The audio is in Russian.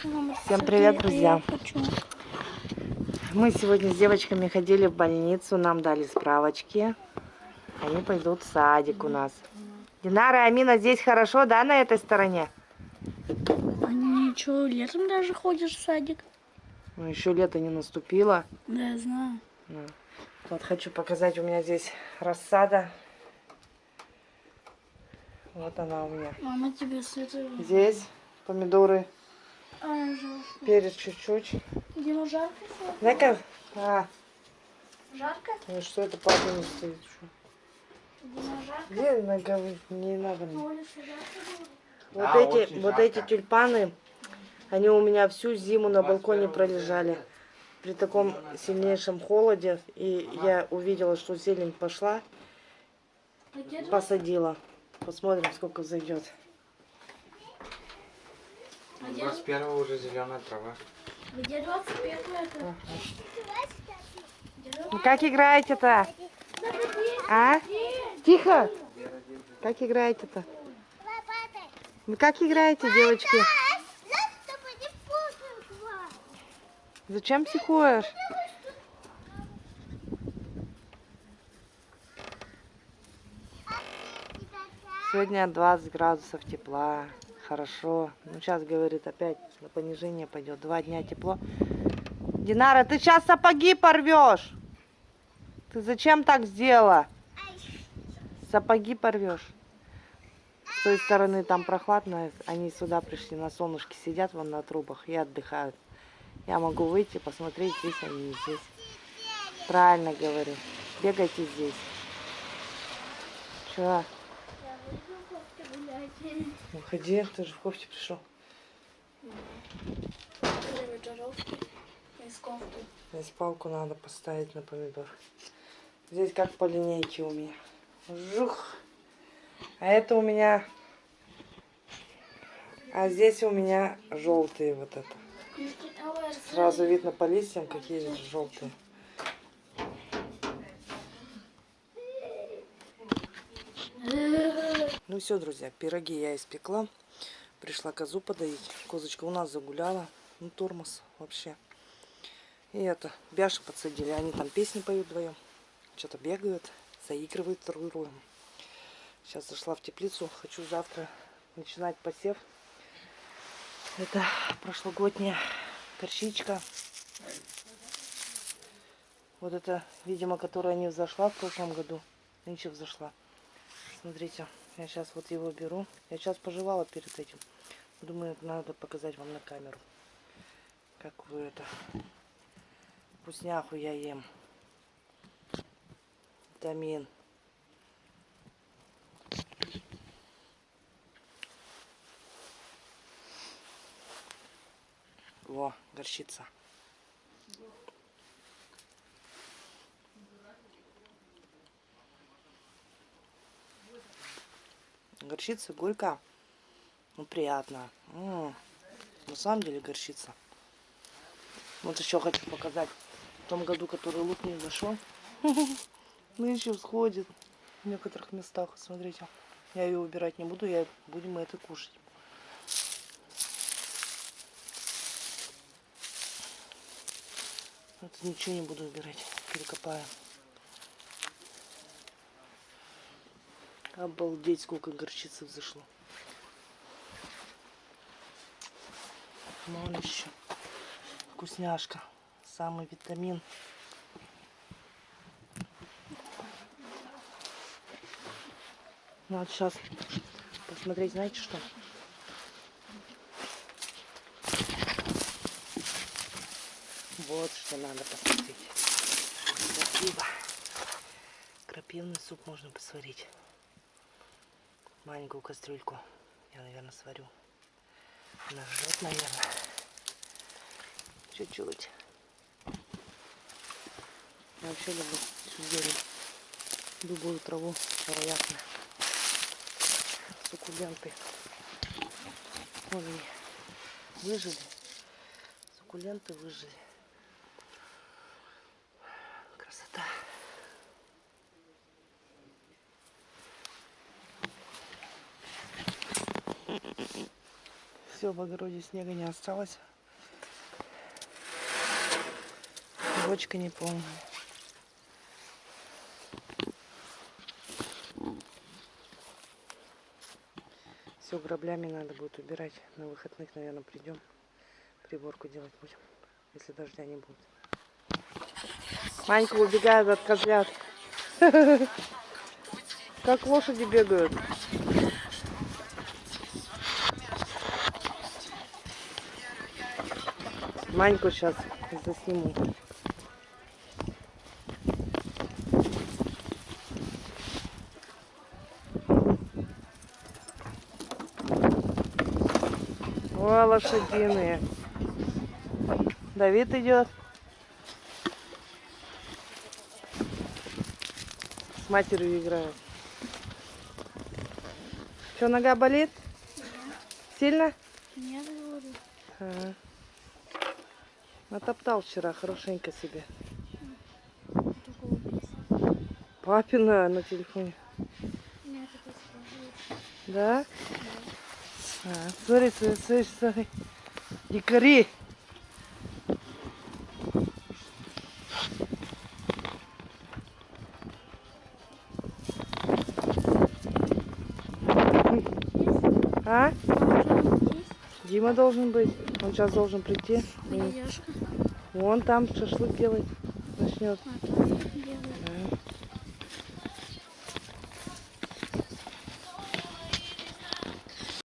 Всем привет, друзья! Мы сегодня с девочками ходили в больницу, нам дали справочки. Они пойдут в садик у нас. Динара и Амина, здесь хорошо, да, на этой стороне? Они что, летом даже ходишь в садик? Ну, еще лето не наступило. Да, я знаю. Ну, Вот хочу показать, у меня здесь рассада. Вот она у меня. Мама тебе света. Здесь помидоры. Перец чуть-чуть. Дима, жарко? Дай-ка. А, Жарко? ну что это папа не стоит? Дима, жарко? Где нога? Не надо. мне. Вот Да, эти, вот жарко. эти тюльпаны, они у меня всю зиму на балконе пролежали. При таком сильнейшем холоде. И я увидела, что зелень пошла, А посадила. Посмотрим, сколько зайдет. А где- 21 уже зеленая трава. Где 21 это? Где Ну как играете-то? А? Тихо! Как играете-то? Ну как играете, девочки? Зачем психуешь? Сегодня 20 градусов тепла. Хорошо. Ну, сейчас, говорит, опять на понижение пойдет. Два дня тепло. Динара, ты сейчас сапоги порвешь. Ты зачем так сделала? Сапоги порвешь. С той стороны там прохладно. Они сюда пришли на солнышке, сидят вон на трубах и отдыхают. Я могу выйти, посмотреть, здесь они здесь. Правильно говорю. Бегайте здесь. Чего? Кофте гулять. Уходи, ты же в кофте пришел. Здесь палку надо поставить на помидор. Здесь как по линейке у меня. Жух. А это у меня... А здесь у меня желтые вот это. Сразу видно по листьям, какие желтые. Ну все, друзья, пироги я испекла. Пришла козу подоить. Козочка у нас загуляла. Ну, тормоз вообще. И это, Бяши подсадили. Они там песни поют вдвоем. Что-то бегают, заигрывают с другом. Сейчас зашла в теплицу. Хочу завтра начинать посев. Это прошлогодняя горчичка. Вот это, видимо, которая не взошла в прошлом году. Нынче взошла. Смотрите, я сейчас вот его беру. Я сейчас пожевала перед этим. Думаю, надо показать вам на камеру. Как вы это... Вкусняху я ем. Витамин. Во, горчица. Горчица горько. Ну, приятно. М, На самом деле горчица. Вот еще хочу показать. В том году, который лук не зашел. Нынче всходит в некоторых местах. Смотрите. Я ее убирать не буду, я будем это кушать. Вот ничего не буду убирать. Перекопаю. Обалдеть, сколько горчицы взошло. Вон еще. Вкусняшка. Самый витамин. Надо сейчас посмотреть, знаете что? Вот что надо посмотреть. Крапива. Крапивный суп можно посварить. Маленькую кастрюльку я, наверное, сварю. Она жжет, наверное. Чуть-чуть. Я вообще люблю зелень. Любую траву, вероятно. Суккуленты. Вон они выжили. Суккуленты выжили. все, в огороде снега не осталось. Бочка не полная. Все граблями надо будет убирать. На выходных, наверное, придем. Приборку делать будем, если дождя не будет. Манька убегает от козлят. Как лошади бегают. Маньку сейчас засниму. О, лошадиные. Давид идет. С матерью играет. Что, нога болит? Сильно? Нет, говорю. Ага. Натоптал вчера хорошенько себе. Папина на телефоне. Да? А, смотри, смотри, смотри, смотри. Дикари. А? Дима должен быть. Он сейчас должен прийти. Вон там шашлык делать начнет. А.